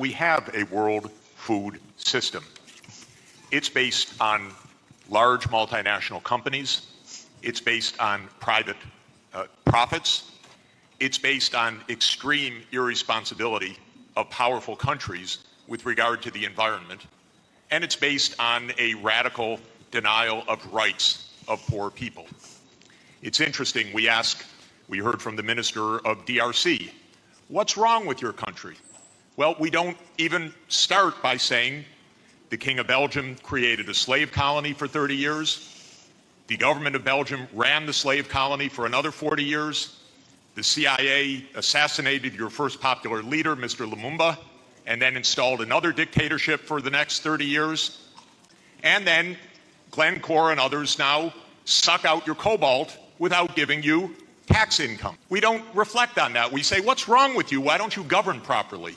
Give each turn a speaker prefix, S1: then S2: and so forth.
S1: we have a world food system. It's based on large multinational companies. It's based on private uh, profits. It's based on extreme irresponsibility of powerful countries with regard to the environment. And it's based on a radical denial of rights of poor people. It's interesting, we ask, we heard from the minister of DRC, what's wrong with your country? Well, we don't even start by saying the King of Belgium created a slave colony for 30 years. The government of Belgium ran the slave colony for another 40 years. The CIA assassinated your first popular leader, Mr. Lumumba, and then installed another dictatorship for the next 30 years. And then Glencore and others now suck out your cobalt without giving you tax income. We don't reflect on that. We say, what's wrong with you? Why don't you govern properly?